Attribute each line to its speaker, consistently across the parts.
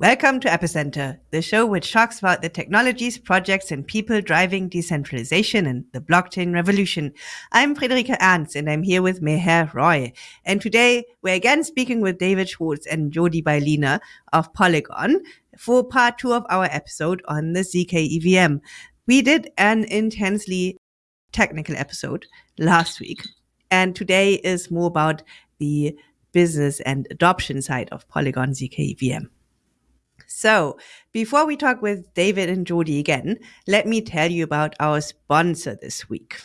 Speaker 1: Welcome to Epicenter, the show which talks about the technologies, projects, and people driving decentralization and the blockchain revolution. I'm Friederike Ernst, and I'm here with Meher Roy. And today we're again speaking with David Schwartz and Jordi Baylina of Polygon for part two of our episode on the ZK EVM. We did an intensely technical episode last week, and today is more about the business and adoption side of Polygon ZK EVM. So, before we talk with David and Jordi again, let me tell you about our sponsor this week.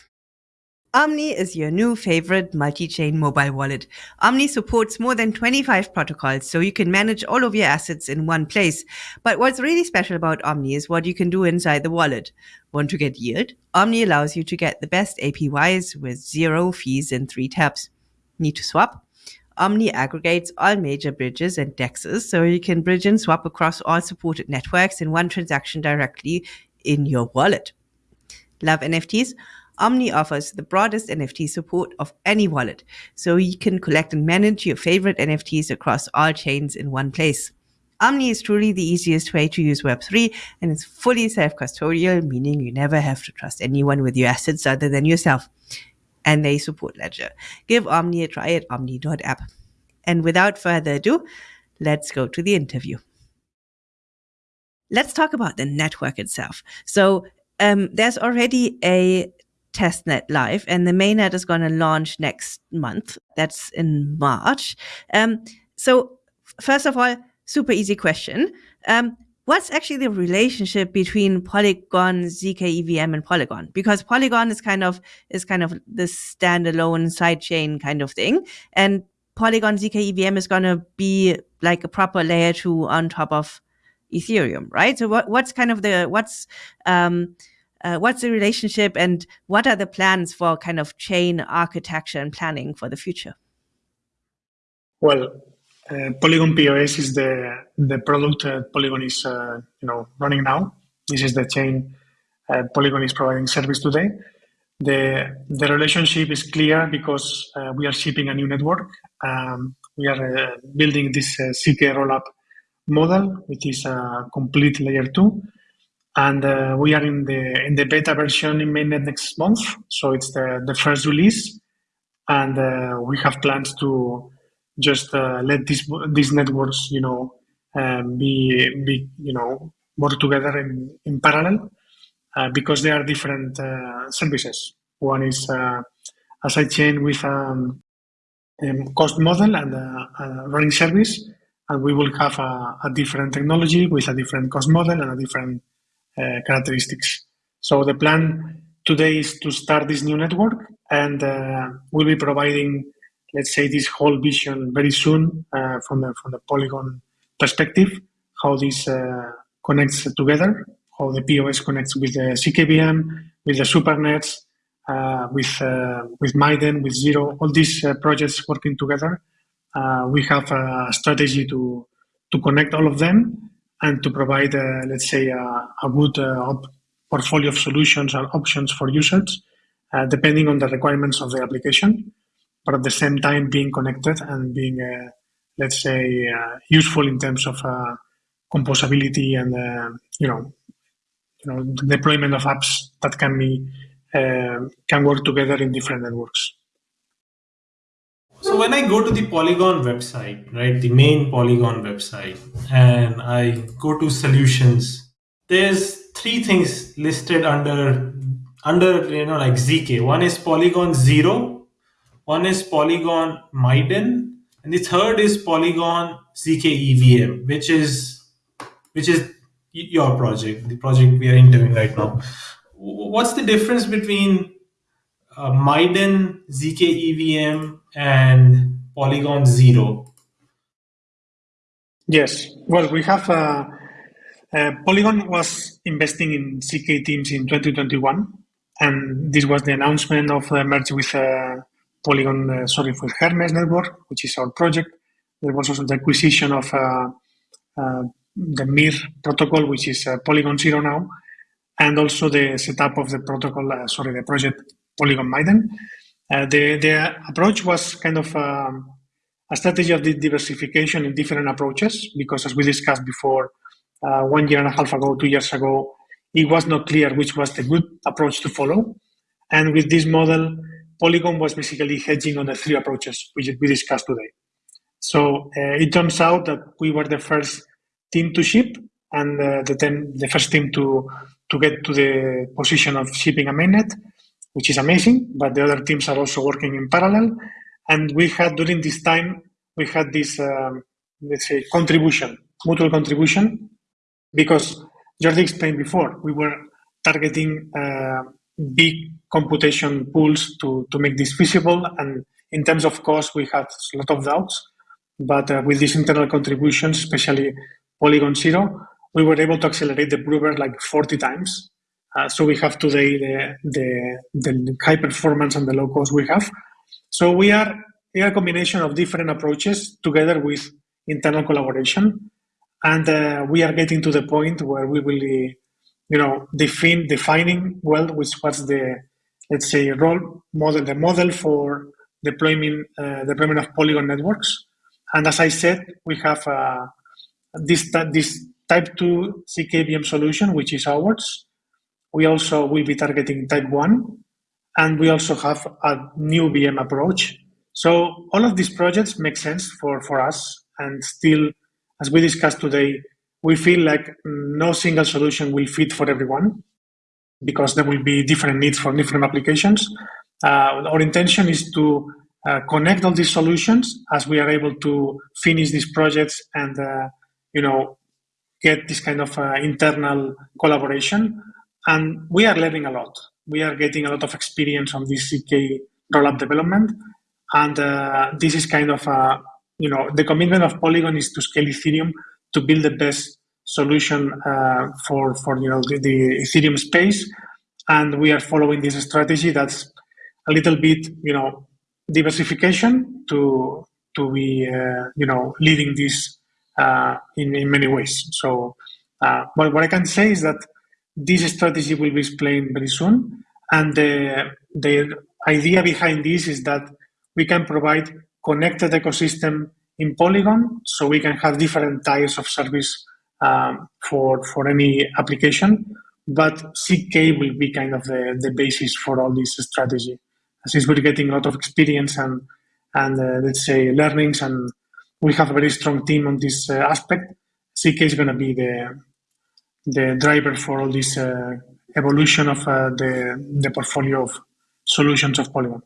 Speaker 1: Omni is your new favorite multi-chain mobile wallet. Omni supports more than 25 protocols, so you can manage all of your assets in one place. But what's really special about Omni is what you can do inside the wallet. Want to get yield? Omni allows you to get the best APYs with zero fees in three taps. Need to swap? Omni aggregates all major bridges and dexes so you can bridge and swap across all supported networks in one transaction directly in your wallet. Love NFTs? Omni offers the broadest NFT support of any wallet, so you can collect and manage your favorite NFTs across all chains in one place. Omni is truly the easiest way to use Web3 and it's fully self-custodial, meaning you never have to trust anyone with your assets other than yourself and they support Ledger. Give Omni a try at omni.app. And without further ado, let's go to the interview. Let's talk about the network itself. So um, there's already a testnet live and the mainnet is going to launch next month. That's in March. Um, so first of all, super easy question. Um, what's actually the relationship between Polygon, ZK EVM, and Polygon? Because Polygon is kind of is kind of this standalone sidechain kind of thing, and Polygon ZK EVM is going to be like a proper layer two on top of Ethereum, right? So what what's kind of the what's um, uh, what's the relationship and what are the plans for kind of chain architecture and planning for the future?
Speaker 2: Well, uh, Polygon POS is the the product that Polygon is uh, you know running now. This is the chain uh, Polygon is providing service today. The the relationship is clear because uh, we are shipping a new network. Um, we are building this ZK rollup model, which is a complete layer two, and we are in the in the beta version in mainnet next month. So it's the the first release, and we have plans to just uh, let these these networks, you know, um, be be you know work together in in parallel uh, because they are different uh, services. One is uh, a sidechain with um, a um, cost model and a, a, running service, and we will have a, a, different technology with a different cost model and a different uh, characteristics. So the plan today is to start this new network, and we'll be providing let's say, this whole vision very soon uh, from the from the Polygon perspective, how this uh, connects together, how the POS connects with the ZKVM, with the SuperNets, uh, with uh, with Miden, with Zero, all these uh, projects working together. Uh, we have a strategy to to connect all of them and to provide, let's say, a good portfolio of solutions and options for users, depending on the requirements of the application but at the same time being connected and being, uh, let's say, uh, useful in terms of uh, composability and uh, you know, you know, deployment of apps that can be uh, can work together in different networks.
Speaker 3: So when I go to the Polygon website, right, the main Polygon website, and I go to solutions, there's three things listed under under you know like zk. One is Polygon zero, one is Polygon Miden, and the third is Polygon ZK EVM, which is which is your project, the project we are interviewing right now. What's the difference between uh, Miden, ZK EVM, and Polygon Zero?
Speaker 2: Yes, well, we have uh, uh, Polygon was investing in ZK teams in 2021, and this was the announcement of the merge with uh, Polygon, uh, sorry, for Hermez network, which is our project. There was also the acquisition of uh, uh, the MIR protocol, which is Polygon Zero now, and also the setup of the protocol, sorry, the project Polygon Miden. the, the approach was kind of um, a strategy of the diversification in different approaches because, as we discussed before, uh, one year and a half ago, two years ago, it was not clear which was the good approach to follow. And with this model, Polygon was basically hedging on the three approaches which we discussed today. So uh, it turns out that we were the first team to ship and uh, the, ten, the first team to, to get to the position of shipping a mainnet, which is amazing, but the other teams are also working in parallel. And we had, during this time, we had this, um, let's say, contribution, mutual contribution, because Jordi explained before, we were targeting uh, big computation pools to, to make this feasible. And in terms of cost, we had a lot of doubts. But uh, with these internal contributions, especially Polygon Zero, we were able to accelerate the prover like 40 times. Uh, so we have today the, the, the high performance and the low cost we have. So we are a combination of different approaches together with internal collaboration. And uh, we are getting to the point where we will, you know, define, defining well which was the, let's say, role model, the model for deployment, uh, deployment of Polygon networks. And as I said, we have uh, this, this type 2 ZKVM solution, which is ours. We also will be targeting type 1, and we also have a new VM approach. So all of these projects make sense for, for us, and still, as we discussed today, we feel like no single solution will fit for everyone because there will be different needs for different applications. Uh, our intention is to uh, connect all these solutions as we are able to finish these projects and uh, you know get this kind of uh, internal collaboration. And we are learning a lot. We are getting a lot of experience on this zk rollup development. And uh, this is kind of uh, you know the commitment of polygon is to scale ethereum to build the best solution uh, for for you know the, the ethereum space and we are following this strategy that's a little bit you know diversification to to be uh, you know leading this uh, in in many ways. So, uh, but what I can say is that this strategy will be explained very soon, and the the idea behind this is that we can provide connected ecosystem in Polygon, so we can have different types of service um, for for any application. But ZK will be kind of the, the basis for all this strategy since we're getting a lot of experience and and uh, let's say learnings and we have a very strong team on this uh, aspect ZK is going to be the the driver for all this uh, evolution of uh, the the portfolio of solutions of polygon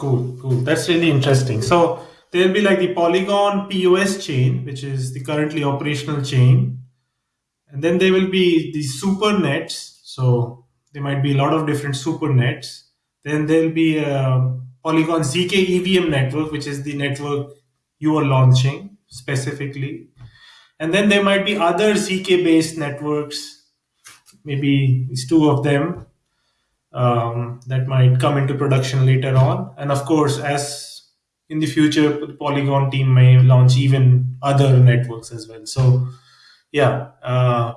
Speaker 3: cool cool. That's really interesting. So there'll be like the polygon pos chain which is the currently operational chain. And then there will be the super nets. So there might be a lot of different super nets. Then there'll be a Polygon ZK EVM network, which is the network you are launching specifically. And then there might be other ZK based networks, maybe it's two of them um, that might come into production later on. And of course, as in the future, the Polygon team may launch even other networks as well. So, yeah, uh,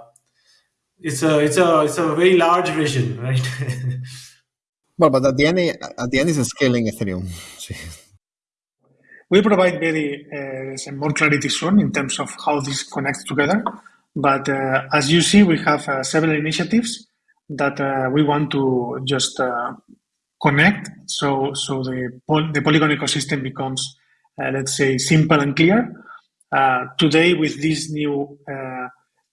Speaker 3: it's a it's a it's a very large vision, right?
Speaker 4: well, but at the end, at the end, is scaling Ethereum.
Speaker 2: we provide very uh, more clarity soon in terms of how this connects together. But uh, as you see, we have uh, several initiatives that uh, we want to just uh, connect. So so the the Polygon ecosystem becomes, uh, let's say, simple and clear. today, with this new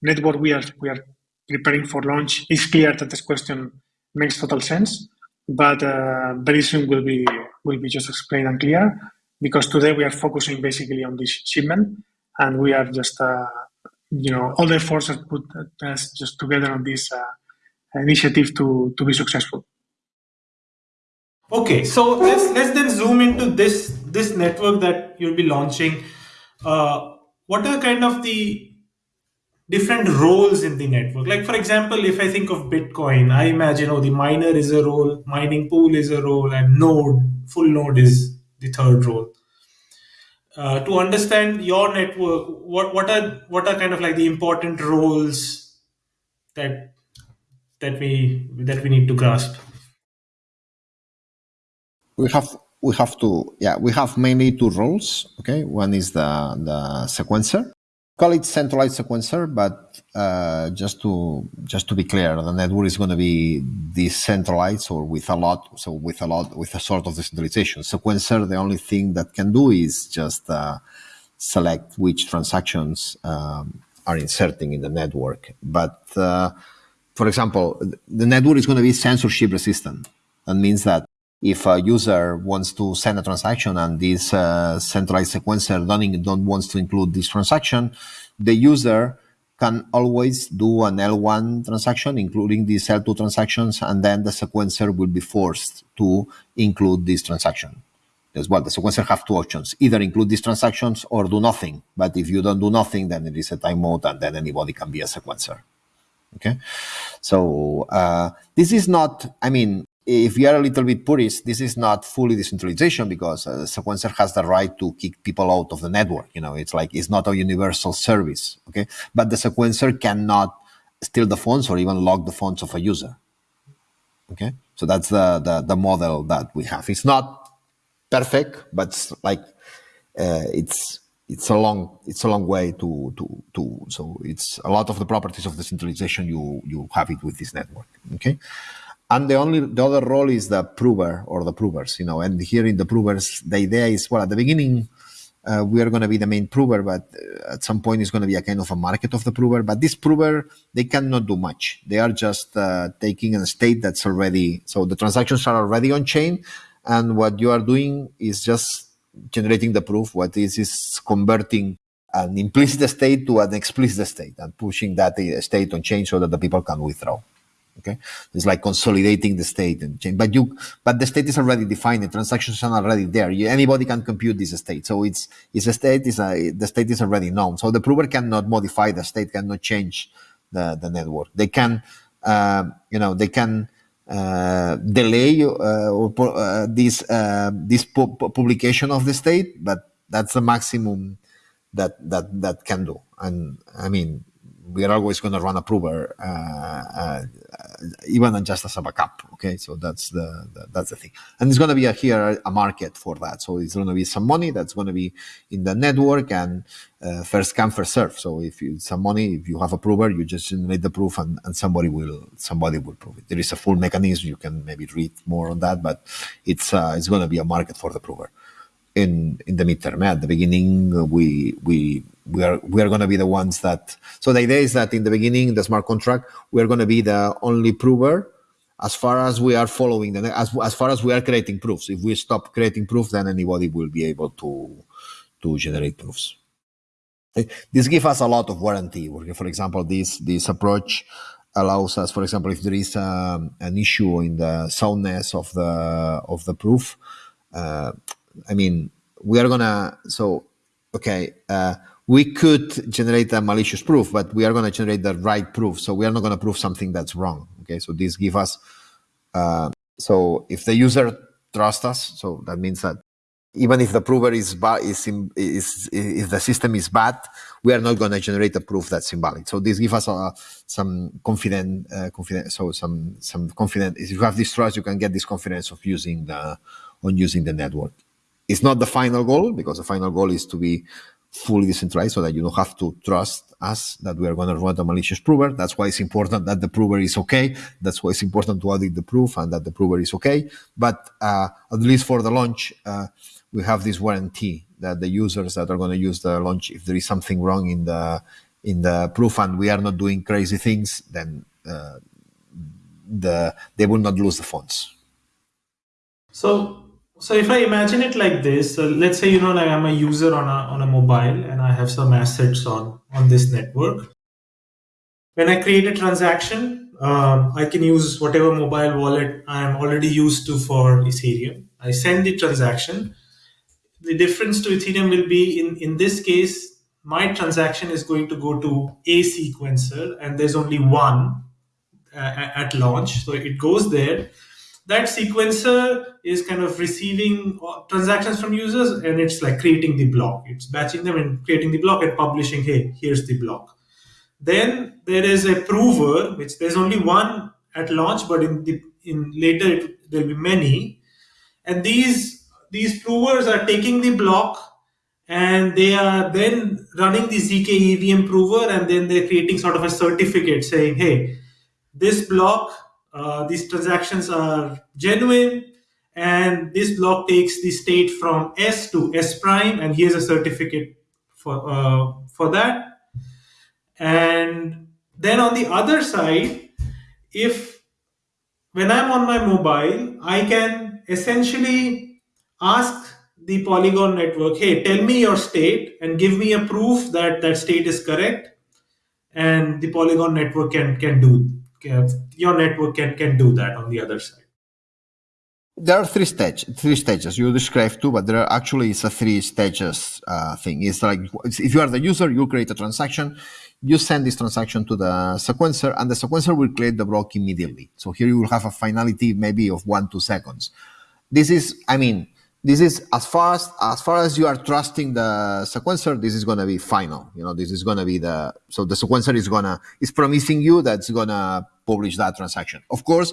Speaker 2: network, we are we are preparing for launch, it's clear that this question makes total sense, but uh, very soon will be will be just explained and clear because today we are focusing basically on this shipment and we are just uh, you know all the forces put us just together on this uh, initiative to to be successful.
Speaker 3: Okay, so let's let's then zoom into this this network that you'll be launching. Uh, what are kind of the different roles in the network. Like for example, if I think of Bitcoin, I imagine oh the miner is a role, mining pool is a role, and node, full node is the third role. Uh, to understand your network, what what are what are kind of like the important roles that that we that we need to grasp?
Speaker 4: We have we have to yeah we have mainly two roles. Okay, one is the the sequencer. Call it centralized sequencer, but uh, just to just to be clear, the network is going to be decentralized or with a lot, so with a lot with a sort of decentralization. Sequencer, the only thing that can do is just uh, select which transactions um, are inserting in the network. But uh, for example, the network is going to be censorship resistant. That means that if a user wants to send a transaction and this uh, centralized sequencer don't, don't wants to include this transaction, the user can always do an L1 transaction, including these L2 transactions, and then the sequencer will be forced to include this transaction. As well, the sequencer have two options, either include these transactions or do nothing. But if you don't do nothing, then it is a time mode and then anybody can be a sequencer. Okay. So uh, this is not, I mean, if you are a little bit purist, this is not fully decentralization because a sequencer has the right to kick people out of the network. You know, it's like it's not a universal service. Okay, but the sequencer cannot steal the phones or even log the phones of a user. Okay, so that's the the, the model that we have. It's not perfect, but it's like uh, it's it's a long it's a long way to to to so it's a lot of the properties of decentralization you you have it with this network. Okay and the only the other role is the prover or the provers you know and here in the provers the idea is well at the beginning uh, we are going to be the main prover but uh, at some point it's going to be a kind of a market of the prover but this prover they cannot do much they are just uh, taking a state that's already so the transactions are already on chain and what you are doing is just generating the proof what is is converting an implicit state to an explicit state and pushing that uh, state on chain so that the people can withdraw Okay, it's like consolidating the state and change. But you, but the state is already defined. The transactions are already there. You, anybody can compute this state. So it's it's a state is a, the state is already known. So the prover cannot modify the state, cannot change the the network. They can, uh, you know, they can. Uh, delay uh, or uh, this uh, this pu publication of the state, but that's the maximum that that that can do. And I mean, we are always going to run a prover, uh, uh, even just as a backup. Okay, so that's the, the that's the thing, and it's going to be a, here a market for that. So it's going to be some money that's going to be in the network and uh, first come first serve. So if you some money, if you have a prover, you just generate the proof, and, and somebody will somebody will prove it. There is a full mechanism. You can maybe read more on that, but it's it's going to be a market for the prover in in the midterm. At the beginning, we we we are we are going to be the ones that. So the idea is that in the beginning, the smart contract, we are going to be the only prover as far as we are following the as as far as we are creating proofs. If we stop creating proofs, then anybody will be able to to generate proofs. This gives us a lot of warranty. For example, this this approach allows us, for example, if there is um, an issue in the soundness of the of the proof, uh, I mean, we are gonna so okay. Uh, we could generate a malicious proof, but we are going to generate the right proof. So we are not going to prove something that's wrong. Okay, so this give us. Uh, so if the user trusts us, so that means that even if the prover is bad, is, is if the system is bad, we are not going to generate a proof that's invalid. So this gives us uh, some confident, uh, confident. So some some confident. If you have this trust, you can get this confidence of using the on using the network. It's not the final goal because the final goal is to be fully decentralized so that you don't have to trust us that we are going to run a malicious prover. That's why it's important that the prover is okay. That's why it's important to audit the proof and that the prover is okay. But uh, at least for the launch, uh, we have this warranty that the users that are going to use the launch, if there is something wrong in the in the proof and we are not doing crazy things, then uh, the they will not lose the funds.
Speaker 3: So so if I imagine it like this, so let's say you know like I'm a user on a on a mobile and I have some assets on on this network. When I create a transaction, um, I can use whatever mobile wallet I'm already used to for Ethereum. I send the transaction. The difference to Ethereum will be in in this case, my transaction is going to go to a sequencer, and there's only one uh, at launch, so it goes there that sequencer is kind of receiving uh, transactions from users and it's like creating the block. It's batching them and creating the block and publishing, hey, here's the block. Then there is a prover, which there's only one at launch, but in the in later it, there'll be many. And these these provers are taking the block and they are then running the zk evm prover and then they're creating sort of a certificate saying hey this block uh, these transactions are genuine and this block takes the state from s to s prime and here's a certificate for uh, for that and then on the other side if when i'm on my mobile i can essentially ask the Polygon network, hey, tell me your state and give me a proof that that state is correct. And the Polygon network can can do your network can can do that on the other side.
Speaker 4: There are three stage three stages. You described two, but there are actually it's a three stages uh, thing. It's like if you are the user, you create a transaction, you send this transaction to the sequencer, and the sequencer will create the block immediately. So here you will have a finality maybe of one two seconds. This is, I mean, this is as far as, as far as you are trusting the sequencer this is going to be final. You know this is going to be the so the sequencer is going to is promising you that's going to publish that transaction. Of course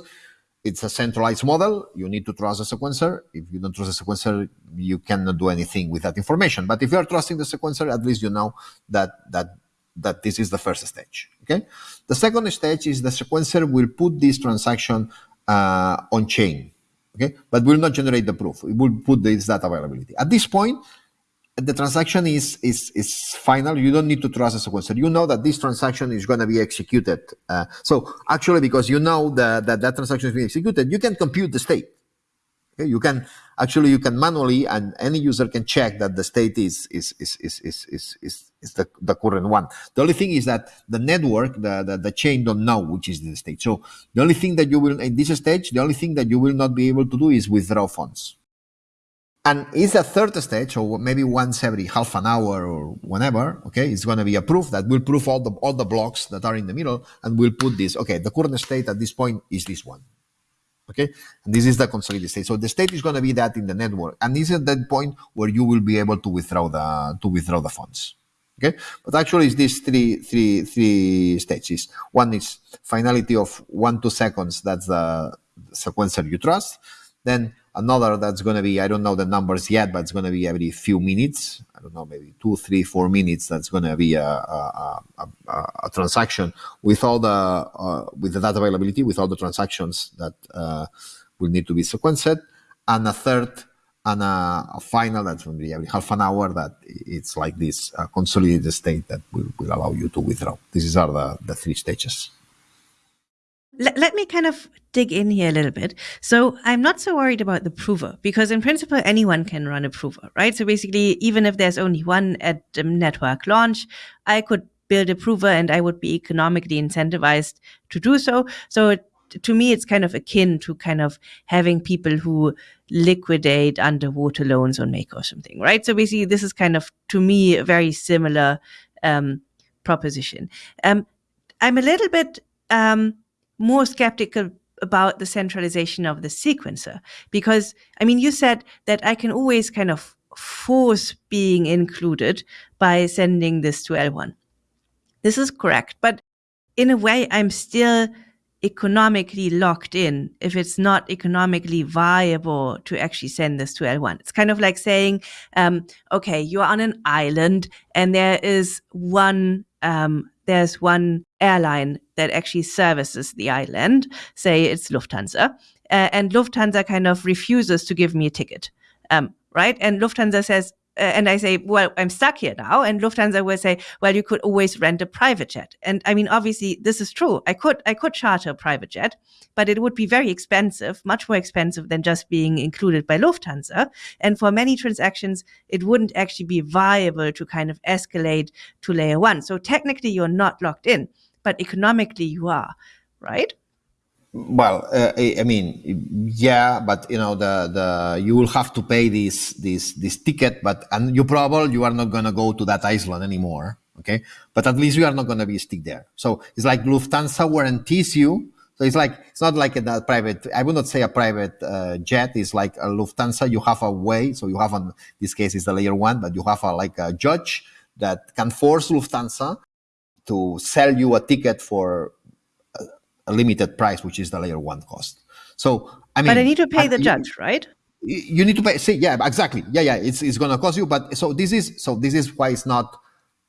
Speaker 4: it's a centralized model. You need to trust the sequencer. If you don't trust the sequencer you cannot do anything with that information. But if you are trusting the sequencer at least you know that that that this is the first stage okay? The second stage is the sequencer will put this transaction uh, on chain okay? But will not generate the proof. It will put this data availability. At this point, the transaction is, is, is final. You don't need to trust the sequencer. You know that this transaction is going to be executed. Uh, so actually, because you know that, that that transaction is being executed, you can compute the state. Okay? You can actually you can manually and any user can check that the state is is is is is is, is, is the, the current one. The only thing is that the network, the, the, the chain don't know which is the state. So the only thing that you will in this stage, the only thing that you will not be able to do is withdraw funds. And it's a third stage, or maybe once every half an hour or whenever, okay, it's going to be a proof that will prove all the all the blocks that are in the middle, and we'll put this. Okay, the current state at this point is this one. Okay, and this is the consolidated state. So the state is going to be that in the network, and this is the point where you will be able to withdraw the to withdraw the funds. Okay, but actually, it's these three three three stages. One is finality of one two seconds. That's the sequencer you trust. Then another that's going to be i don't know the numbers yet but it's going to be every few minutes i don't know maybe two three four minutes that's going to be a, a, a, a, transaction with all the uh, with the data availability with all the transactions that uh, will need to be sequenced and a third and a, final that's going to be every half an hour that it's like this uh, consolidated state that will, will allow you to withdraw these are the, the three stages
Speaker 1: let, let me kind of dig in here a little bit. So I'm not so worried about the prover because in principle, anyone can run a prover, right? So basically, even if there's only one at the network launch, I could build a prover and I would be economically incentivized to do so. So to me, it's kind of akin to kind of having people who liquidate underwater loans on Make or something, right? So basically, this is kind of, to me, a very similar um, proposition. Um, I'm a little bit um, more skeptical about the centralization of the sequencer because i mean you said that i can always kind of force being included by sending this to l1 this is correct but in a way i'm still economically locked in if it's not economically viable to actually send this to L1. It's kind of like saying, um, okay, you're on an island and there is one um, there's one airline that actually services the island, say it's Lufthansa, uh, and Lufthansa kind of refuses to give me a ticket, um, right? And Lufthansa says, and I say, well, I'm stuck here now. And Lufthansa will say, well, you could always rent a private jet. And I mean, obviously, this is true. I could, I could charter a private jet, but it would be very expensive, much more expensive than just being included by Lufthansa. And for many transactions, it wouldn't actually be viable to kind of escalate to layer one. So technically, you're not locked in, but economically, you are, right?
Speaker 4: Well, uh, I mean, yeah, but you know, the the you will have to pay this this this ticket, but and you probably you are not gonna go to that island anymore. Okay, but at least you are not gonna be stick there. So it's like Lufthansa guarantees you. So it's like it's not like a, private. I would not say a private uh, jet. It's like a Lufthansa. You have a way. So you have on this case is the layer one, but you have a like a judge that can force Lufthansa to sell you a ticket for a limited price, which is the layer one cost. So I mean,
Speaker 1: but I need to pay the judge, right?
Speaker 4: you need to pay. See, yeah, exactly. Yeah, yeah. It's it's gonna cost you, but so this is so this is why it's not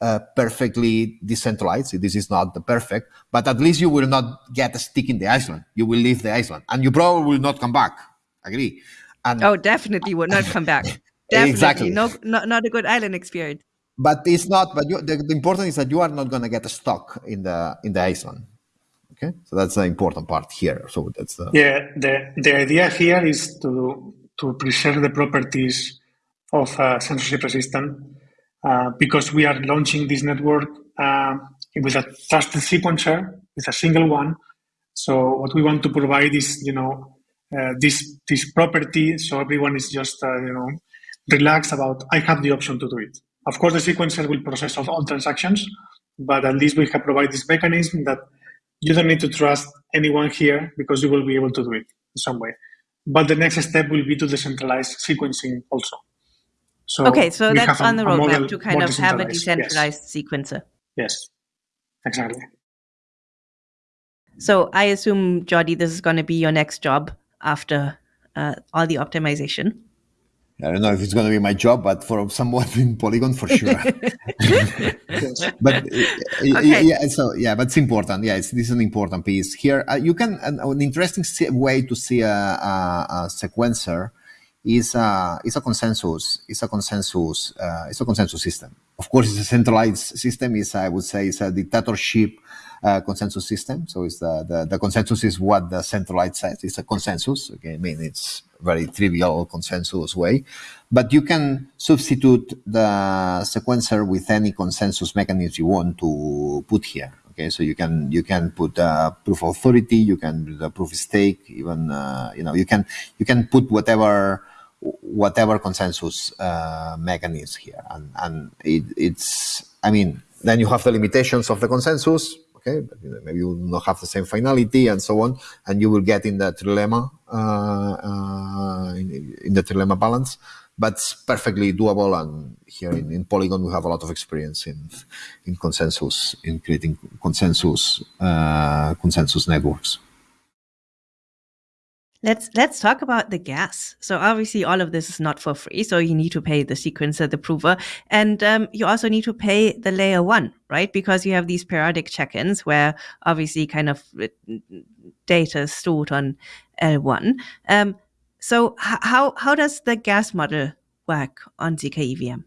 Speaker 4: uh, perfectly decentralized. This is not the perfect, but at least you will not get a stick in the island. You will leave the island, and you probably will not come back. Agree?
Speaker 1: And oh, definitely will not come back. Definitely. exactly. No, not, not a good island experience.
Speaker 4: But it's not. But you, the, the important is that you are not going to get stuck in the in the island. Okay, so that's the important part here. So that's the
Speaker 2: yeah. The the idea here is to to preserve the properties of uh, censorship resistant uh, because we are launching this network uh, with a trusted sequencer with a single one. So what we want to provide is you know uh, this this property so everyone is just uh, you know relaxed about I have the option to do it. Of course, the sequencer will process all transactions, but at least we have provided this mechanism that you don't need to trust anyone here because you will be able to do it in some way. But the next step will be to decentralize sequencing also.
Speaker 1: So okay, so that's on the roadmap to kind of have a decentralized yes. sequencer.
Speaker 2: Yes, exactly.
Speaker 1: So I assume, Jordi, this is going to be your next job after uh, all the optimization.
Speaker 4: I don't know if it's going to be my job, but for someone in Polygon, for sure. but uh, okay. yeah, so yeah, but it's important. Yeah, it's, this is an important piece here. Uh, you can an, an, interesting way to see a, a, a sequencer is a is a consensus. It's a consensus. Uh, it's a consensus system. Of course, it's a centralized system. Is I would say it's a dictatorship uh, consensus system. So it's the, the, the consensus is what the centralized says. It's a consensus. Okay, I mean it's very trivial consensus way, but you can substitute the sequencer with any consensus mechanism you want to put here. Okay, so you can you can put uh, proof authority, you can do the proof of stake, even uh, you know you can you can put whatever whatever consensus uh, mechanism here, and and it, it's I mean then you have the limitations of the consensus okay maybe you will not have the same finality and so on and you will get in that trilemma uh, uh, in, in, the trilemma balance. But it's perfectly doable and here in, in, polygon we have a lot of experience in in consensus in creating consensus uh, consensus networks
Speaker 1: Let's let's talk about the gas. So obviously, all of this is not for free. So you need to pay the sequencer, the prover, and um, you also need to pay the layer one, right? Because you have these periodic check-ins where obviously kind of uh, data is stored on L1. Um, so how how does the gas model work on zk EVM?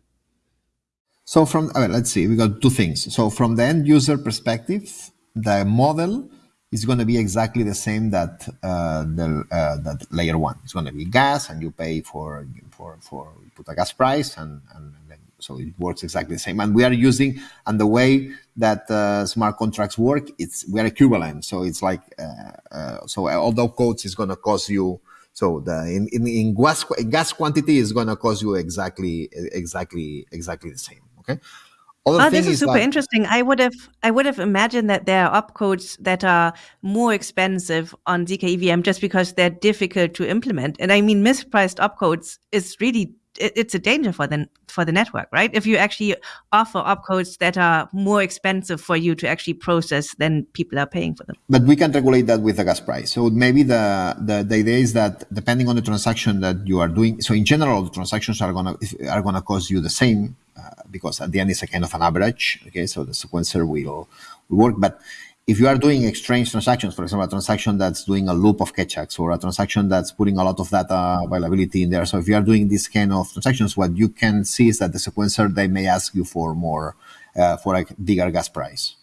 Speaker 4: So from let's see, we got two things. So from the end user perspective, the model is going to be exactly the same that uh, the uh, that layer one. It's going to be gas, and you pay for for for put a gas price, and, and, so it works exactly the same. And we are using and the way that uh, smart contracts work, it's we are equivalent. So it's like uh, uh, so although codes is going to cost you. So the in, in, in gas gas quantity is going to cost you exactly exactly exactly the same. Okay.
Speaker 1: Other oh, this is, is super that, interesting. I would have I would have imagined that there are opcodes that are more expensive on zk EVM just because they're difficult to implement. And I mean, mispriced opcodes is really it's a danger for the for the network, right? If you actually offer opcodes that are more expensive for you to actually process, then people are paying for them.
Speaker 4: But we can regulate that with the gas price. So maybe the the, the idea is that depending on the transaction that you are doing, so in general, the transactions are gonna are gonna cost you the same uh, because at the end it's a kind of an average. Okay, so the sequencer will, will work, but if you are doing exchange transactions, for example, a transaction that's doing a loop of Keccaks or a transaction that's putting a lot of data availability in there. So if you are doing this kind of transactions, what you can see is that the sequencer, they may ask you for more, uh, for a bigger gas price.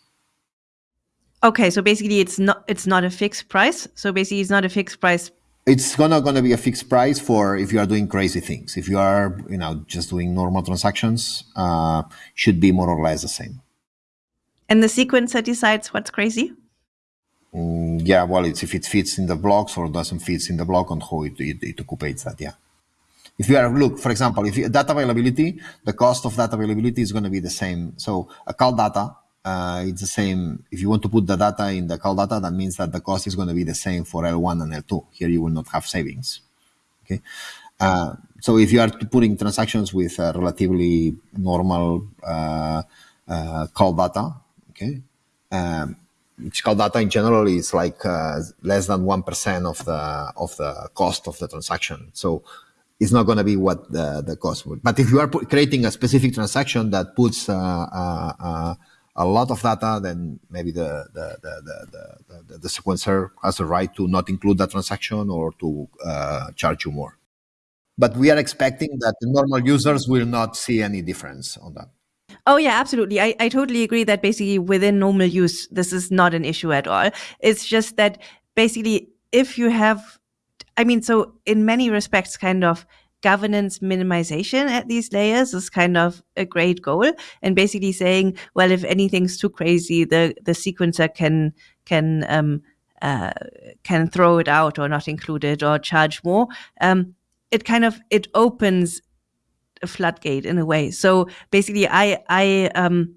Speaker 1: Okay, so basically it's not it's not a fixed price. So basically it's not a fixed price.
Speaker 4: It's gonna gonna be a fixed price for if you are doing crazy things. If you are you know just doing normal transactions, uh, should be more or less the same.
Speaker 1: And the sequencer decides what's crazy?
Speaker 4: Mm, yeah, well, it's if it fits in the blocks or doesn't fit in the block and how it, it, it occupies that, yeah. If you are, look, for example, if you, data availability, the cost of data availability is going to be the same. So a call data, uh, it's the same. If you want to put the data in the call data, that means that the cost is going to be the same for L1 and L2. Here you will not have savings. Okay. Uh, so if you are putting transactions with relatively normal uh, uh, call data, Okay, um, call data in general is like uh, less than one percent of the of the cost of the transaction. So it's not going to be what the, the cost would. But if you are creating a specific transaction that puts uh, uh, uh, a lot of data, then maybe the the, the, the, the, sequencer has a right to not include that transaction or to uh, charge you more. But we are expecting that the normal users will not see any difference on that.
Speaker 1: Oh yeah, absolutely. I, I totally agree that basically within normal use, this is not an issue at all. It's just that basically if you have I mean, so in many respects, kind of governance minimization at these layers is kind of a great goal and basically saying well if anything's too crazy the the sequencer can can um, uh, can throw it out or not include it or charge more um, it kind of it opens a floodgate in a way. So basically i i um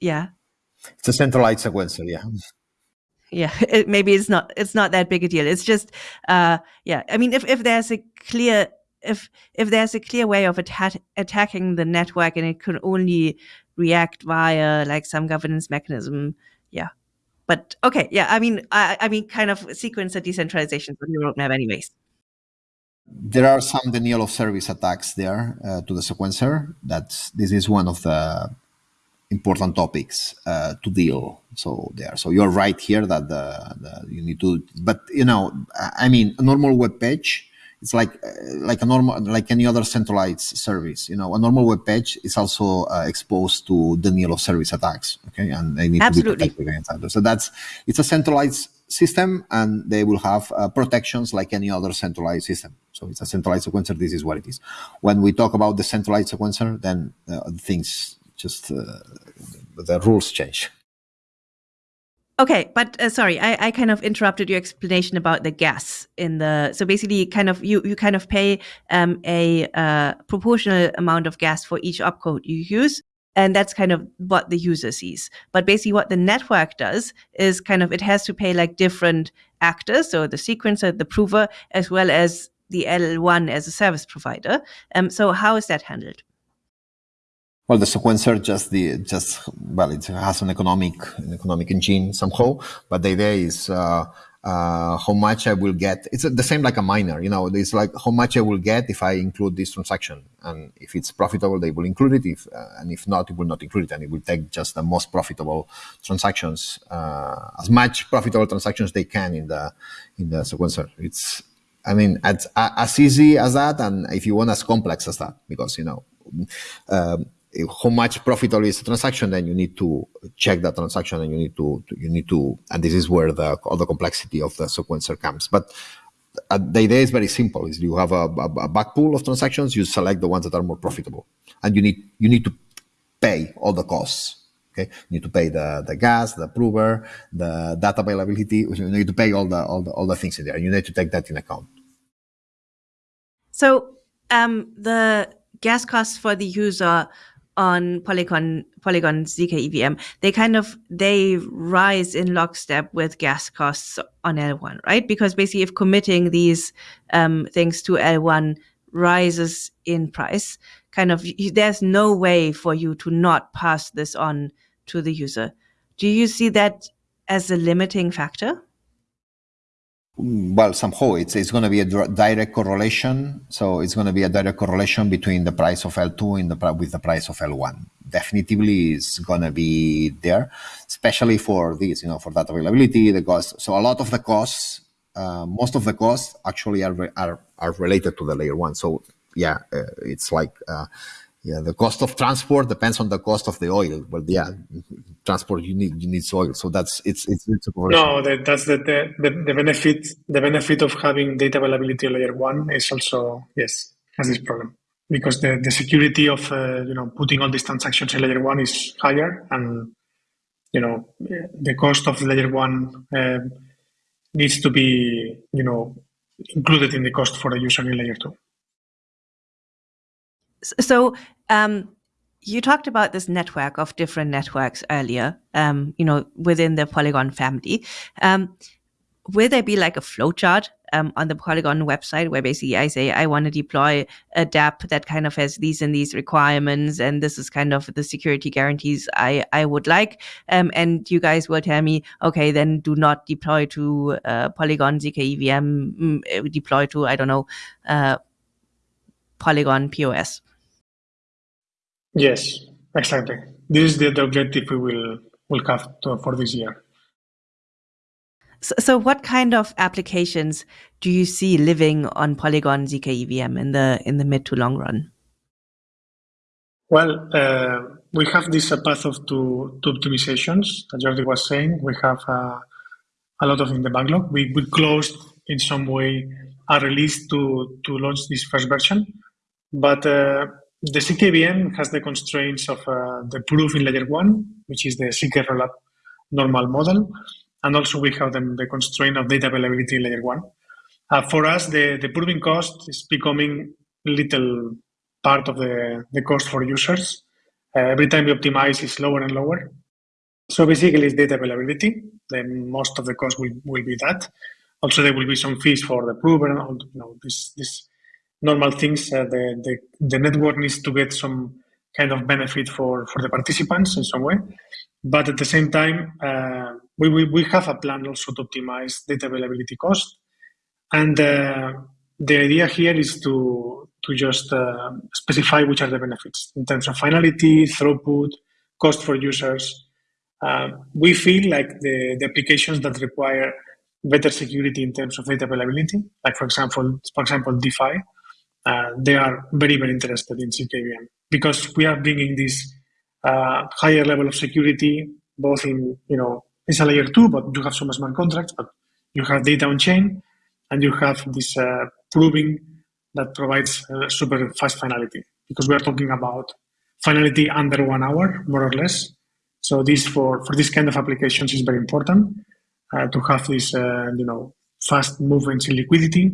Speaker 1: yeah.
Speaker 4: It's a centralized sequencer yeah.
Speaker 1: Yeah it, maybe it's not it's not that big a deal. It's just uh yeah i mean if if there's a clear if if there's a clear way of atta- attacking the network and it can only react via like some governance mechanism yeah. But okay yeah i mean i, I mean kind of sequencer decentralization on your roadmap anyways
Speaker 4: there are some denial of service attacks there uh, to the sequencer that's this is one of the important topics uh, to deal. So there, so you're right here that the, the, you need to, but you know, I mean, a normal web page, it's like uh, like a normal like any other centralized service. You know, a normal web page is also uh, exposed to denial of service attacks. Okay, and they need
Speaker 1: Absolutely.
Speaker 4: to be protected against that. So that's it's a centralized system, and they will have uh, protections like any other centralized system. So it's a centralized sequencer. This is what it is. When we talk about the centralized sequencer, then uh, things just uh, the rules change.
Speaker 1: Okay, but uh, sorry, I, I kind of interrupted your explanation about the gas in the. So basically, kind of you you kind of pay um, a uh, proportional amount of gas for each opcode you use, and that's kind of what the user sees. But basically, what the network does is kind of it has to pay like different actors, so the sequencer, the prover, as well as the L1 as a service provider. Um, so how is that handled?
Speaker 4: Well, the sequencer just the just well, it has an economic an economic engine somehow, but the idea is uh, uh, how much I will get. It's the same like a miner, you know. It's like how much I will get if I include this transaction, and if it's profitable, they will include it. If uh, and if not, it will not include it, and it will take just the most profitable transactions, uh, as much profitable transactions they can in the in the sequencer. It's I mean, as, as easy as that, and if you want, as complex as that, because you know. Um, how much profitable is the transaction, then you need to check that transaction and you need to, you need to, and this is where the all the complexity of the sequencer comes. But uh, the idea is very simple: is you have a, a, a back pool of transactions, you select the ones that are more profitable, and you need you need to pay all the costs. Okay, you need to pay the, the gas, the prover, the data availability. You need to pay all the all the all the things in there. You need to take that in account.
Speaker 1: So um, the gas costs for the user on Polygon Polygon zk EVM, they kind of they rise in lockstep with gas costs on L1, right? Because basically, if committing these um, things to L1 rises in price, kind of there's no way for you to not pass this on to the user. Do you see that as a limiting factor?
Speaker 4: Well somehow it's it's going to be a direct correlation. So it's going to be a direct correlation between the price of l2 and the with the price of l1 definitively is going to be there especially for this you know for that availability the cost. So a lot of the costs uh, most of the costs actually are, are are related to the layer one. So yeah uh, it's like uh, yeah, the cost of transport depends on the cost of the oil. But yeah, transport you need you need oil, so that's it's it's, it's a
Speaker 2: no. That, that's the, the the benefit the benefit of having data availability layer one is also yes has this problem because the, the security of uh, you know putting all these transactions in layer one is higher and you know the cost of layer one uh, needs to be you know included in the cost for the user in layer two.
Speaker 1: So um, you talked about this network of different networks earlier, um, you know, within the Polygon family. Um, will there be like a flowchart um, on the Polygon website where basically I say I want to deploy a DApp that kind of has these and these requirements, and this is kind of the security guarantees I I would like, um, and you guys will tell me, okay, then do not deploy to uh, Polygon zk EVM, mm, deploy to I don't know. Uh, Polygon POS.
Speaker 2: Yes, exactly. This is the, the objective we will will have to, for this year.
Speaker 1: So, so, what kind of applications do you see living on Polygon zk EVM in the in the mid to long run?
Speaker 2: Well, uh, we have this uh, path of two, two optimizations that Jordi was saying. We have uh, a lot of in the backlog. We, we closed in some way a release to, to launch this first version, but uh, the ZK has the constraints of uh, the proof in layer one, which is the ZK rollup normal model, and also we have the, the constraint of data availability in layer one. Uh, for us, the, the proving cost is becoming little part of the, the cost for users. Uh, every time we optimize, it's lower and lower. So basically, it's data availability. Then most of the cost will, will be that. Also, there will be some fees for the prover and all, you know, this, this normal things. Uh, the, the, the network needs to get some kind of benefit for, for the participants in some way. But at the same time, uh, we, we, we have a plan also to optimize data availability cost. And uh, the idea here is to, to just uh, specify which are the benefits in terms of finality, throughput, cost for users. Uh, we feel like the, the applications that require better security in terms of data availability, like for example, for example, DeFi, uh, they are very, very interested in ZKVM because we are bringing this uh, higher level of security, both in, you know, it's a layer two, but you have some smart contracts, but you have data on chain and you have this uh, proving that provides uh, super fast finality because we are talking about finality under one hour, more or less. So this for, for this kind of applications is very important uh, to have this, uh, you know, fast movements in liquidity.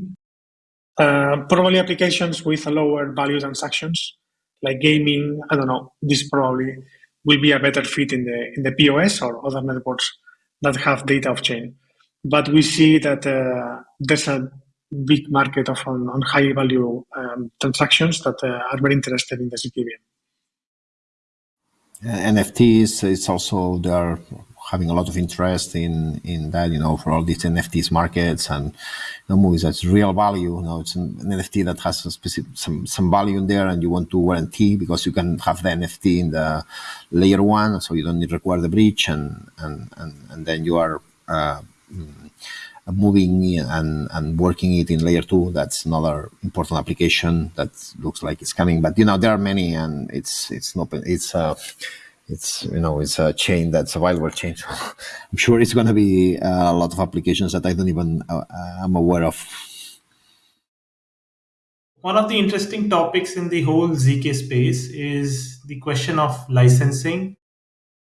Speaker 2: Uh, probably applications with a lower value transactions like gaming. I don't know. This probably will be a better fit in the in the POS or other networks that have data of chain. But we see that uh, there's a big market of on, on high value um, transactions that uh, are very interested in the ZKVM.
Speaker 4: NFTs, it's also there are having a lot of interest in in that, you know, for all these NFTs markets and you know, movies that's real value. You know, it's an, NFT that has specific some some value in there, and you want to guarantee because you can have the NFT in the layer one, so you don't need to require the bridge, and and and, and then you are. Uh, moving and, and working it in layer two. That's another important application that looks like it's coming. But you know, there are many, and it's it's not it's uh, it's you know it's a chain that's a viral chain. So I'm sure it's going to be a lot of applications that I don't even uh, I'm aware of.
Speaker 3: One of the interesting topics in the whole zk space is the question of licensing.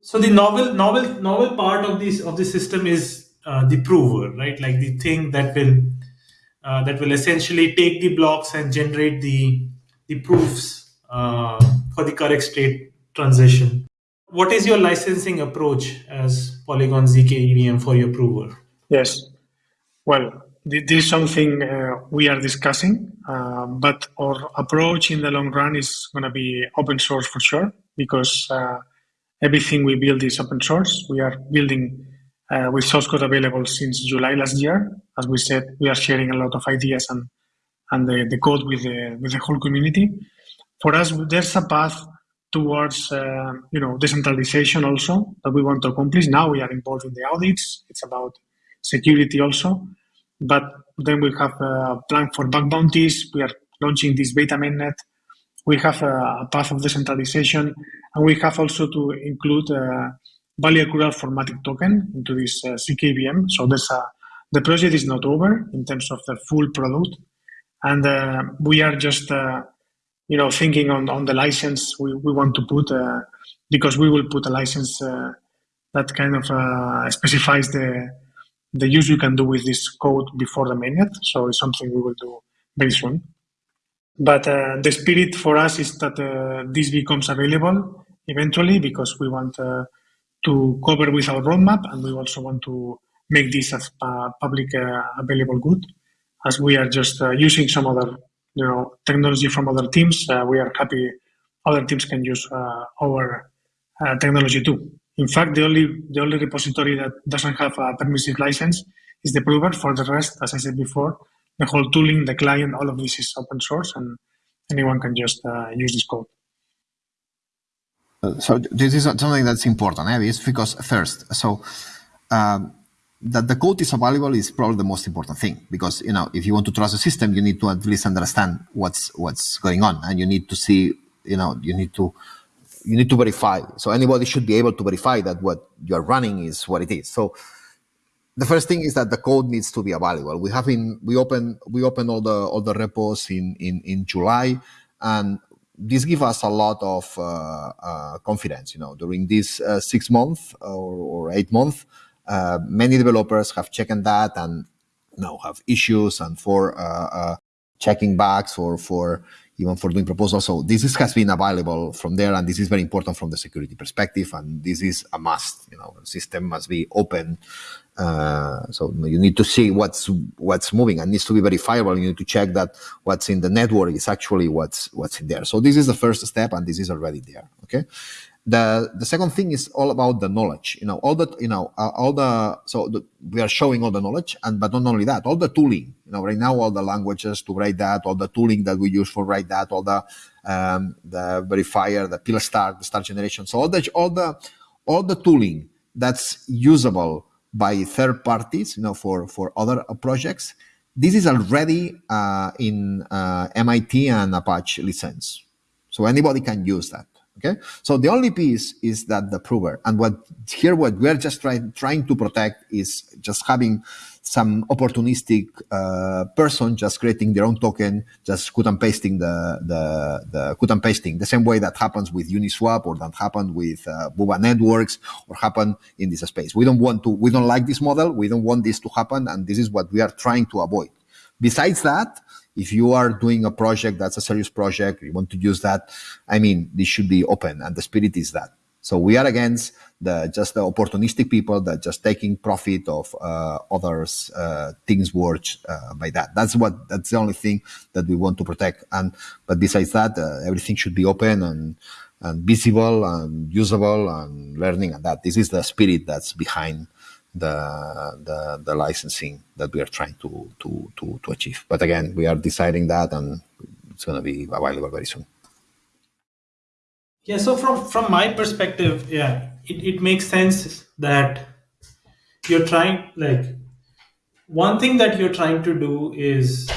Speaker 3: So the novel novel novel part of this of the system is uh, the prover, right? Like the thing that will uh, that will essentially take the blocks and generate the the proofs uh, for the correct state transition. What is your licensing approach as Polygon zk EVM for your prover?
Speaker 2: Yes, well, this is something uh, we are discussing, uh, but our approach in the long run is going to be open source for sure because uh, everything we build is open source. We are building uh, with source code available since July last year. As we said, we are sharing a lot of ideas and and the, the code with the with the whole community. For us, there's a path towards uh, you know decentralization also that we want to accomplish. Now we are involved in the audits. It's about security also, but then we have a plan for bug bounties. We are launching this beta mainnet. We have a, a path of decentralization, and we have also to include. Uh, value accrual for MATIC token into this uh, ZKVM. So there's a, the project is not over in terms of the full product. And uh, we are just, uh, you know, thinking on, on the license we, we want to put, uh, because we will put a license uh, that kind of uh, specifies the, the use you can do with this code before the mainnet. So it's something we will do very soon. But the spirit for us is that this becomes available eventually because we want to cover with our roadmap, and we also want to make this as a public uh, available good. As we are just uh, using some other, you know, technology from other teams, uh, we are happy other teams can use our technology too. In fact, the only the only repository that doesn't have a permissive license is the prover. For the rest, as I said before, the whole tooling, the client, all of this is open source, and anyone can just uh, use this code.
Speaker 4: So this is something that's important, eh? It's because first, so um, that the code is available is probably the most important thing because you know if you want to trust the system, you need to at least understand what's what's going on, and you need to see, you know, you need to you need to verify. So anybody should be able to verify that what you are running is what it is. So the first thing is that the code needs to be available. We have been we open we open all the all the repos in in in July, and this gives us a lot of uh, uh, confidence. You know, during this uh, six months or, or eight months, uh, many developers have checked that and now have issues and for uh, uh, checking bugs or for even for doing proposals. So this is, has been available from there, and this is very important from the security perspective. And this is a must. You know, the system must be open. Uh, so you need to see what's what's moving and needs to be verifiable. You need to check that what's in the network is actually what's what's in there. So this is the first step, and this is already there. Okay. The the second thing is all about the knowledge. You know, all the you know uh, all the so the, we are showing all the knowledge, and but not only that, all the tooling. You know, right now all the languages to write that, all the tooling that we use for write that, all the um, the verifier, the PIL-STARK, the STARK generation. So all the all the all the tooling that's usable by third parties, you know, for for other projects. This is already uh, in uh, MIT and Apache license, so anybody can use that. Okay, so the only piece is that the prover, and what here what we're just trying trying to protect is just having some opportunistic uh, person just creating their own token, just cut and pasting the the the cut and pasting the same way that happens with Uniswap or that happened with uh, Boba Networks or happen in this space. We don't want to. We don't like this model. We don't want this to happen, and this is what we are trying to avoid. Besides that, if you are doing a project that's a serious project, you want to use that, I mean, this should be open and the spirit is that. So we are against the just the opportunistic people that just taking profit of uh, others' uh, things worth uh, by that. That's what that's the only thing that we want to protect. And but besides that, uh, everything should be open and and visible and usable and learning. And that this is the spirit that's behind the, the, the licensing that we are trying to, to, to, to achieve. But again, we are deciding that and it's going to be available very soon.
Speaker 3: Yeah, so from, from my perspective, yeah, it, it makes sense that you're trying, like, one thing that you're trying to do is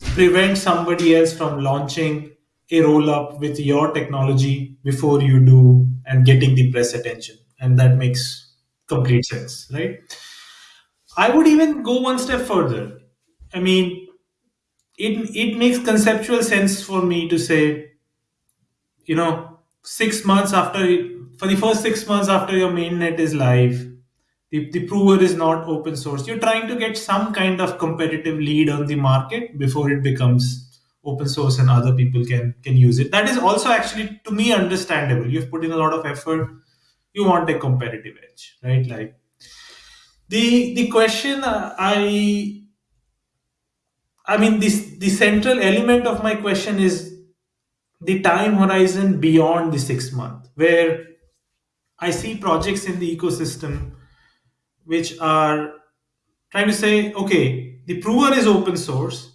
Speaker 3: prevent somebody else from launching a roll up with your technology before you do and getting the press attention. And that makes complete sense, right? I would even go one step further. I mean, it it makes conceptual sense for me to say, you know, six months after for the first six months after your mainnet is live, the, the prover is not open source. You're trying to get some kind of competitive lead on the market before it becomes open source and other people can can use it. That is also actually to me understandable. You've put in a lot of effort you want a competitive edge, right? Like the the question uh, I I mean this the central element of my question is the time horizon beyond the six month, where I see projects in the ecosystem which are trying to say, okay, the prover is open source,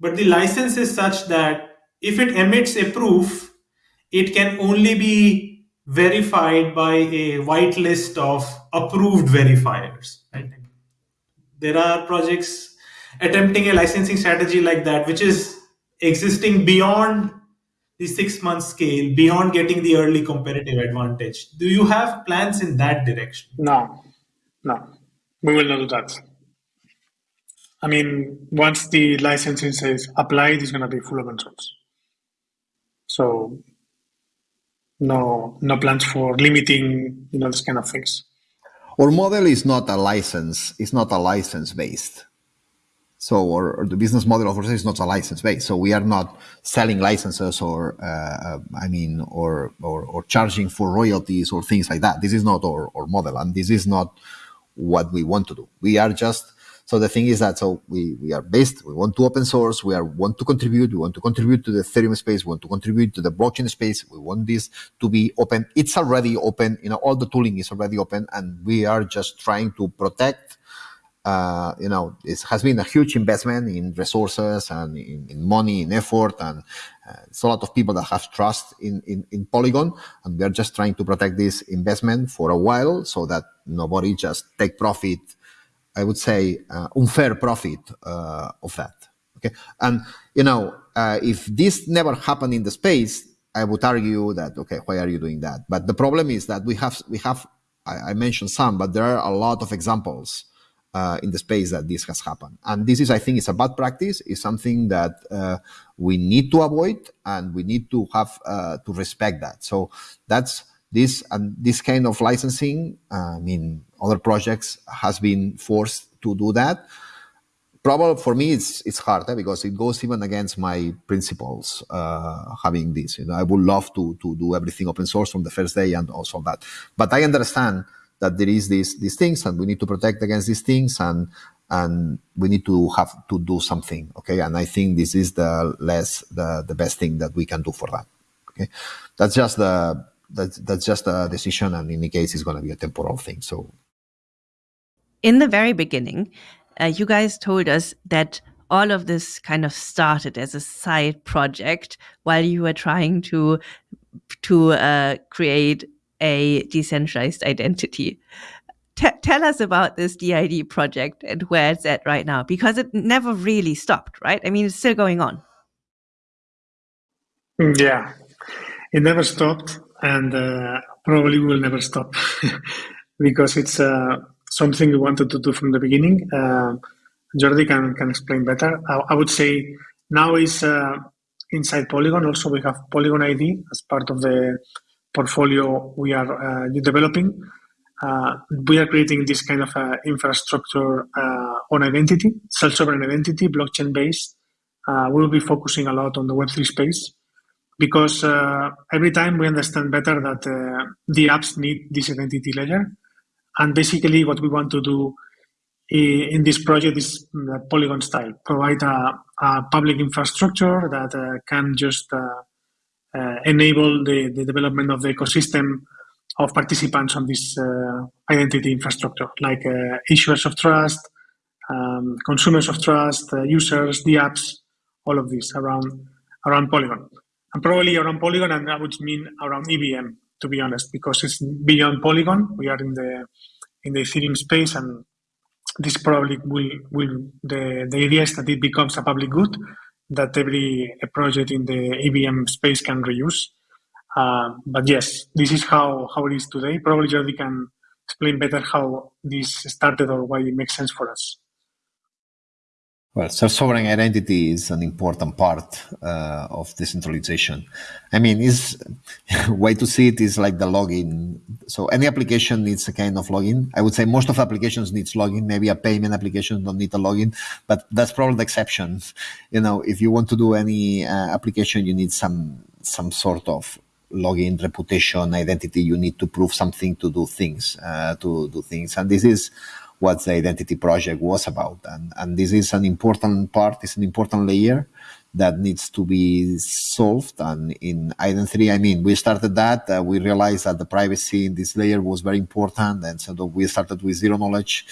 Speaker 3: but the license is such that if it emits a proof, it can only be verified by a white list of approved verifiers. There are projects attempting a licensing strategy like that, which is existing beyond the six month scale, beyond getting the early competitive advantage. Do you have plans in that direction?
Speaker 2: No, no, we will not do that. I mean, once the licensing says applied, it's going to be full open source. So no no plans for limiting you know this kind of things.
Speaker 4: Our model is not a license it's not a license based. So or, or the business model of ours is not a license based. So we are not selling licenses or uh, i mean or, or, or charging for royalties or things like that. This is not our, our model and this is not what we want to do. We are just so the thing is that so we we are based. We want to open source. We are want to contribute. We want to contribute to the Ethereum space. We want to contribute to the blockchain space. We want this to be open. It's already open. You know, all the tooling is already open, and we are just trying to protect. Uh, you know, it has been a huge investment in resources and in, in money, in effort, and Uh, it's a lot of people that have trust in, in, in Polygon, and we are just trying to protect this investment for a while so that nobody just take profit. I would say uh, unfair profit uh, of that. Okay, and you know uh, if this never happened in the space, I would argue that okay, why are you doing that? But the problem is that we have we have I, I mentioned some, but there are a lot of examples uh, in the space that this has happened. And this is, I think, it's a bad practice. It's something that uh, we need to avoid, and we need to have uh, to respect that. So that's this and this kind of licensing. I mean, other projects has been forced to do that. Probably for me, it's it's hard eh, because it goes even against my principles. Uh, having this, you know, I would love to to do everything open source from the first day and also that. But I understand that there is these these things and we need to protect against these things and and we need to have to do something okay and i think this is the less the the best thing that we can do for that okay that's just the that's that's just a decision and in any case it's going to be a temporal thing so
Speaker 1: in the very beginning uh, you guys told us that all of this kind of started as a side project while you were trying to to uh, create a decentralized identity. T tell us about this DID project and where it's at right now, because it never really stopped, right? I mean, it's still going on.
Speaker 2: Yeah, it never stopped, and uh, probably will never stop because it's uh, something we wanted to do from the beginning. Uh, Jordi can, can explain better. I, I would say now is uh, inside Polygon. Also, we have Polygon ID as part of the portfolio we are uh, developing. Uh, we are creating this kind of infrastructure on identity, self-sovereign identity, blockchain-based. we'll be focusing a lot on the Web3 space because every time we understand better that the apps need this identity layer. And basically what we want to do in this project is the Polygon style, provide a, a public infrastructure that uh, can just uh, uh, enable the, the development of the ecosystem of participants on this uh, identity infrastructure, like uh, issuers of trust, um, consumers of trust, users, the apps, all of this around around Polygon. And probably around Polygon, and that would mean around EVM, to be honest, because it's beyond Polygon. We are in the in the Ethereum space, and this probably will will the the idea is that it becomes a public good that every project in the EVM space can reuse. Uh, but yes, this is how, how it is today. Probably Jordi can explain better how this started or why it makes sense for us.
Speaker 4: Well, self-sovereign identity is an important part uh, of decentralization. I mean, is way to see it is like the login. So any application needs a kind of login. I would say most of applications needs login. Maybe a payment application don't need a login, but that's probably the exception. You know, if you want to do any uh, application, you need some some sort of login, reputation, identity. You need to prove something to do things, uh, to do things, and this is what the identity project was about. And, and this is an important part, it's an important layer that needs to be solved. And in iden3, I mean, we started that, uh, we realized that the privacy in this layer was very important. And so we started with zero knowledge,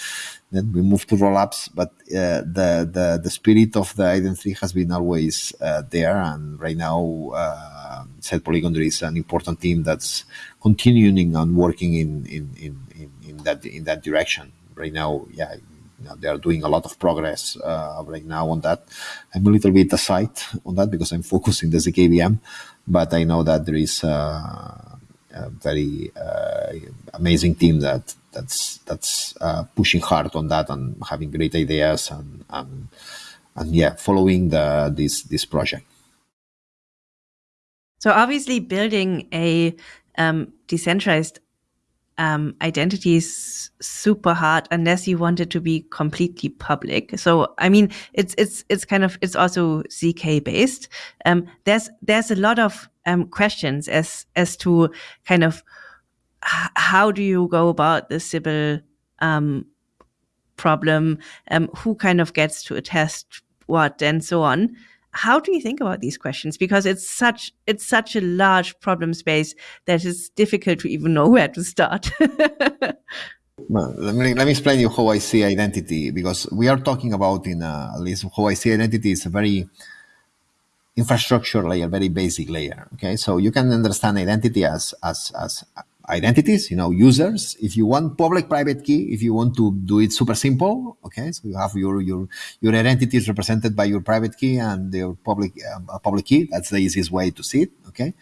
Speaker 4: then we moved to rollups. But uh, the, the, the spirit of the iden3 has been always uh, there. And right now, uh, said Polygon, there is an important team that's continuing and working in, in, in, in, in that, in that direction right now, yeah, you know, they are doing a lot of progress uh, right now on that. I'm a little bit aside on that because I'm focusing the ZKVM, but I know that there is uh, a very uh, amazing team that that's that's uh, pushing hard on that and having great ideas and and, and yeah, following the this this project.
Speaker 1: So obviously, building a um, decentralized um, identity is super hard unless you want it to be completely public. So, I mean, it's it's it's kind of it's also zk based. Um, there's there's a lot of um, questions as as to kind of how do you go about the Sybil um, problem? Um, who kind of gets to attest what and so on how do you think about these questions because it's such it's such a large problem space that it's difficult to even know where to start
Speaker 4: well, let me let me explain you how I see identity because we are talking about in uh, at least how I see identity is a very infrastructure layer, very basic layer. Okay, so you can understand identity as as as identities, you know, users. If you want public private key, if you want to do it super simple, okay, so you have your your your identity is represented by your private key and your public uh, public key. That's the easiest way to see it. Okay,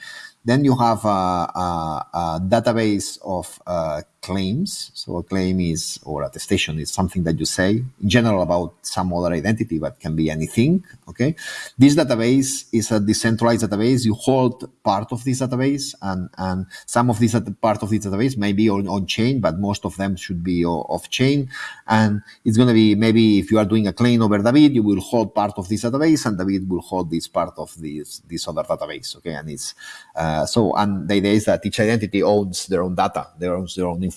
Speaker 4: then you have a, a, a database of uh, claims. So a claim is, or attestation is something that you say in general about some other identity, but can be anything. Okay. This database is a decentralized database. You hold part of this database and, and some of this part of this database may be on, on chain, but most of them should be off chain. And it's going to be maybe if you are doing a claim over David, you will hold part of this database and David will hold this part of this, this other database. Okay. And it's, uh, so, and the idea is that each identity owns their own data, they owns their own information.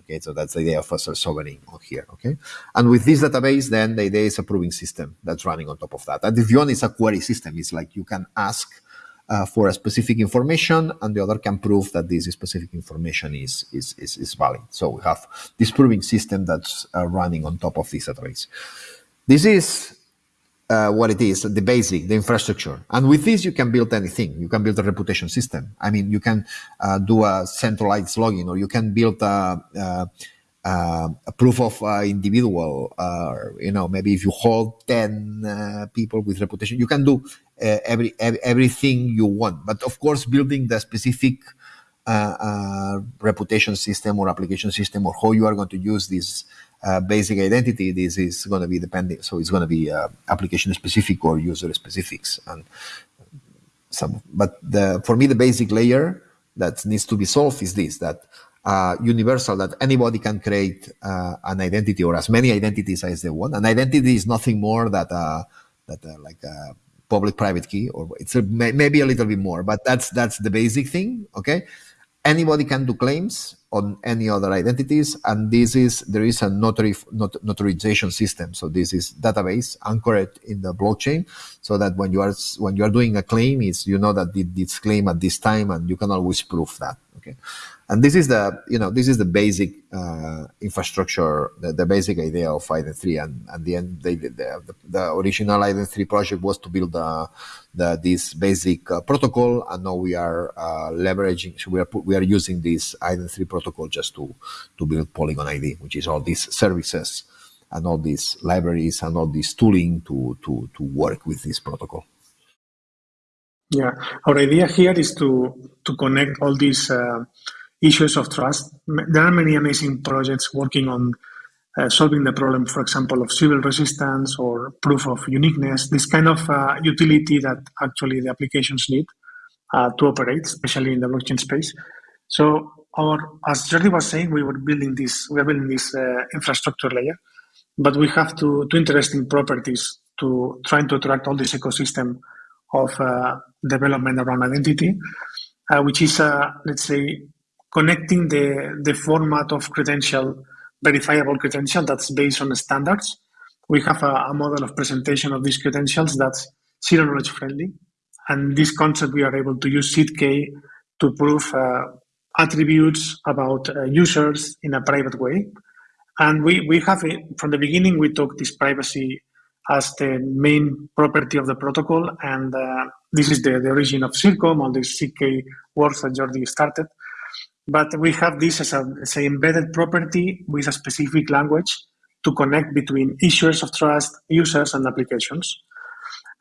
Speaker 4: Okay, so that's the idea of a sovereign here. Okay, and with this database, then the idea is a proving system that's running on top of that. And if one is a query system, it's like you can ask uh, for a specific information, and the other can prove that this specific information is is is, is valid. So we have this proving system that's uh, running on top of this database. This is uh, what it is, the basic, the infrastructure. And with this, you can build anything. You can build a reputation system. I mean, you can uh, do a centralized login, or you can build a, a, a proof of uh, individual. you know, maybe if you hold ten uh, people with reputation, you can do uh, every, every, everything you want. But of course, building the specific uh, reputation system or application system, or how you are going to use this uh, basic identity, this is going to be depending. So it's going to be uh, application specific or user specifics. And some, but the, for me, the basic layer that needs to be solved is this, that uh, universal, that anybody can create uh, an identity or as many identities as they want. An identity is nothing more that, uh, that like a public private key, or it's a, maybe a little bit more, but that's, that's the basic thing. Okay. Anybody can do claims on any other identities. And this is, there is a notary, not, notarization system. So this is database anchored in the blockchain so that when you are, when you are doing a claim, is you know that this claim at this time and you can always prove that. Okay. And this is the, you know, this is the basic uh, infrastructure, the, the, basic idea of iden3. And at the end, they, the, the, original iden3 project was to build the, the, this basic uh, protocol. And now we are uh, leveraging, so we are, we are using this iden3 protocol just to, to build Polygon ID, which is all these services and all these libraries and all this tooling to, to, to work with this protocol.
Speaker 2: Yeah, our idea here is to to connect all these uh, issues of trust. There are many amazing projects working on uh, solving the problem, for example, of Sybil resistance or proof of uniqueness, this kind of uh, utility that actually the applications need uh, to operate, especially in the blockchain space. So, our, as Jordi was saying, we were building this, we are building this uh, infrastructure layer, but we have two, two interesting properties to trying to attract all this ecosystem of uh, development around identity, uh, which is, let's say, connecting the, the format of credential, verifiable credential that's based on standards. We have a, a model of presentation of these credentials that's zero knowledge friendly. And this concept, we are able to use ZK to prove uh, attributes about uh, users in a private way. And we, we have, it, from the beginning, we took this privacy as the main property of the protocol. And uh, this is the, the origin of CIRCOM, all this ZK works that Jordi started. But we have this as a say embedded property with a specific language to connect between issuers of trust, users, and applications.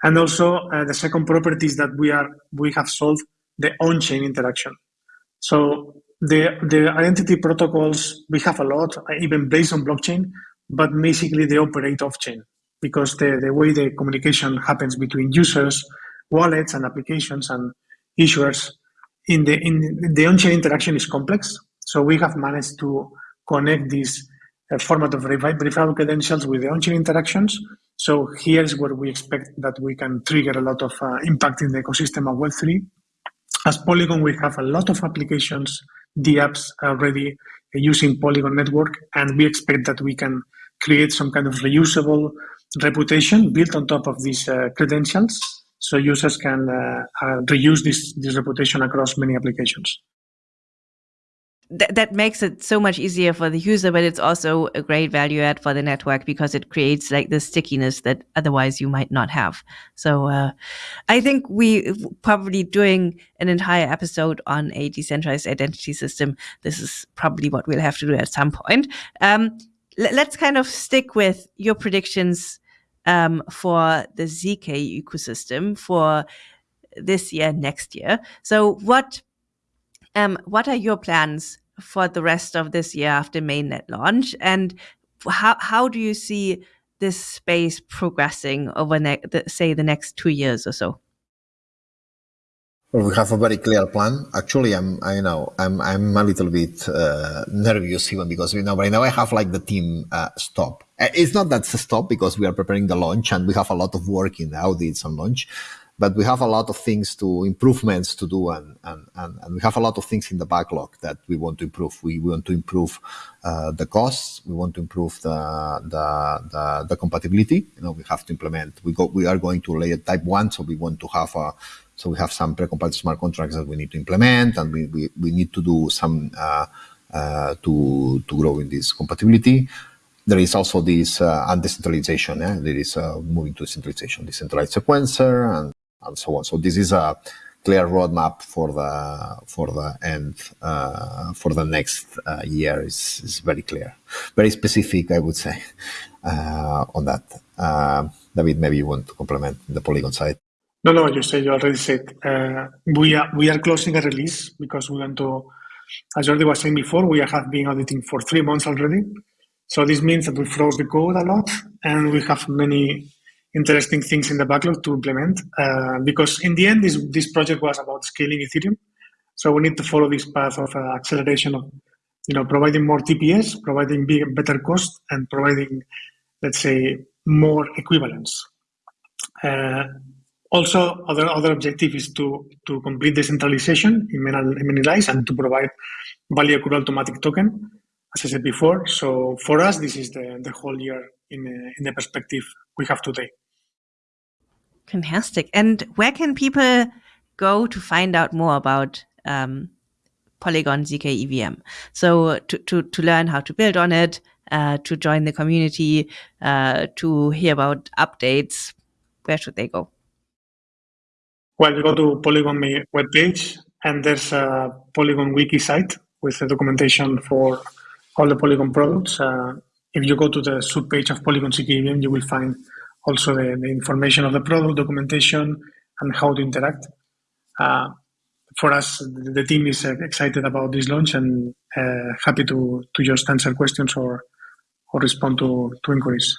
Speaker 2: And also uh, the second property is that we are we have solved the on-chain interaction. So the the identity protocols we have a lot, even based on blockchain, but basically they operate off-chain because the, the way the communication happens between users, wallets, and applications and issuers in the in the on-chain interaction is complex. So we have managed to connect this uh, format of verifiable credentials with the on-chain interactions. So here's where we expect that we can trigger a lot of uh, impact in the ecosystem of Web3. As Polygon, we have a lot of applications, the apps already using Polygon network, and we expect that we can create some kind of reusable reputation built on top of these uh, credentials so users can uh, uh, reuse this, this reputation across many applications.
Speaker 1: th- that makes it so much easier for the user, but it's also a great value add for the network because it creates like the stickiness that otherwise you might not have. So uh, I think we probably doing an entire episode on a decentralized identity system. This is probably what we'll have to do at some point. Um, let's kind of stick with your predictions um, for the ZK ecosystem for this year, next year. So what um, what are your plans for the rest of this year after mainnet launch, and how how do you see this space progressing over the, say the next two years or so?
Speaker 4: Well, we have a very clear plan. Actually, I'm, I know, I'm, I'm a little bit uh, nervous even because you know, right now I have like the team uh, stop. Uh, it's not that stop because we are preparing the launch and we have a lot of work in the audits and launch but we have a lot of things to improvements to do and, and, and, and, we have a lot of things in the backlog that we want to improve we want to improve uh, the costs we want to improve the, the, the, the, compatibility you know we have to implement we go we are going to layer type one so we want to have a so we have some pre-compiled smart contracts that we need to implement and we, we, we need to do some uh, uh, to to grow in this compatibility there is also this uh, undecentralization. Eh? There is uh, moving to decentralization, decentralized sequencer, and and so on. So this is a clear roadmap for the for the end uh, for the next uh, year is, is very clear, very specific, I would say, uh, on that. Uh, David, maybe you want to complement the Polygon side.
Speaker 2: No, no, you said you already said uh, we are we are closing a release because we want to, as Jordi was saying before, we have been auditing for three months already. So this means that we froze the code a lot, and we have many interesting things in the backlog to implement. Uh, because in the end this this project was about scaling ethereum. So we need to follow this path of uh, acceleration of you know providing more tps providing big, better cost and providing let's say more equivalence. Uh, also other other objective is to to complete decentralization in many, lies and to provide value accrual automatic token as i said before so for us this is the the whole year in, in the perspective we have today
Speaker 1: Fantastic. And where can people go to find out more about um, Polygon ZK EVM? So to, to, to learn how to build on it, uh, to join the community, uh, to hear about updates, where should they go?
Speaker 2: Well, you go to Polygon webpage, and there's a Polygon wiki site with the documentation for all the Polygon products. Uh, if you go to the sub page of Polygon ZK EVM, you will find also the, the information of the product, documentation, and how to interact. Uh, for us, the team is uh, excited about this launch and uh, happy to, to just answer questions or, or respond to, to inquiries.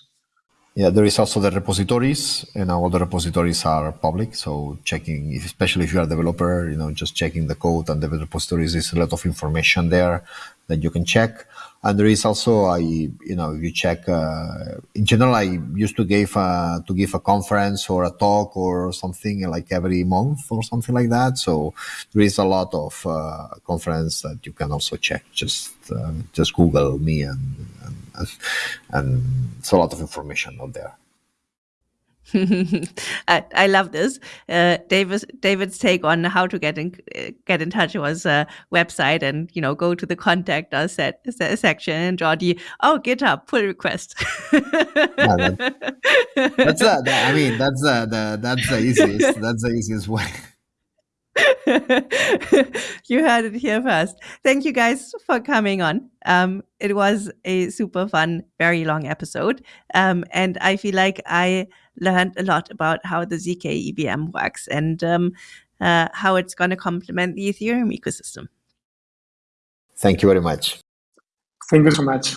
Speaker 4: Yeah, there is also the repositories, and all the repositories are public. So checking, especially if you are a developer, you know, just checking the code and the repositories, is a lot of information there that you can check. And there is also, I, you know, if you check, uh, in general, I used to give a, to give a conference or a talk or something like every month or something like that. So there is a lot of uh, conference that you can also check. Just uh, just Google me and, and and it's a lot of information out there.
Speaker 1: I, I, love this. Uh, David's David's take on how to get in get in touch was a website, and you know, go to the contact us set, set section and Jordi, oh, GitHub pull request. yeah,
Speaker 4: that, that's the, I mean, that's the, the that's the easiest. That's the easiest way.
Speaker 1: you heard it here first. Thank you guys for coming on. Um, it was a super fun, very long episode. Um, and I feel like I learned a lot about how the ZK EVM works and um, uh, how it's going to complement the Ethereum ecosystem.
Speaker 4: Thank you very much.
Speaker 2: Thank you so much.